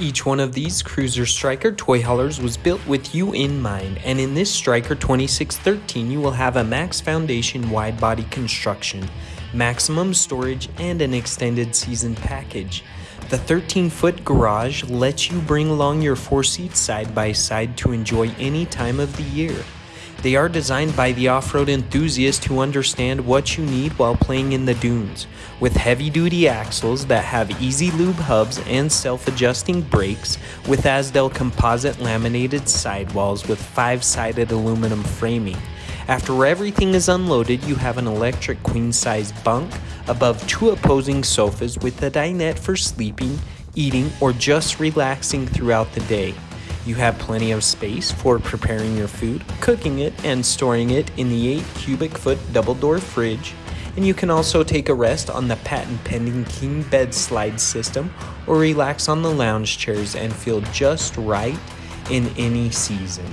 Each one of these Cruiser Stryker toy haulers was built with you in mind, and in this Stryker 2613 you will have a max foundation wide body construction, maximum storage, and an extended season package. The 13 foot garage lets you bring along your four seats side by side to enjoy any time of the year. They are designed by the off road enthusiast who understand what you need while playing in the dunes. With heavy duty axles that have easy lube hubs and self adjusting brakes, with Azdel composite laminated sidewalls with five sided aluminum framing. After everything is unloaded, you have an electric queen size bunk above two opposing sofas with a dinette for sleeping, eating, or just relaxing throughout the day. You have plenty of space for preparing your food, cooking it, and storing it in the 8 cubic foot double door fridge. And you can also take a rest on the patent pending king bed slide system or relax on the lounge chairs and feel just right in any season.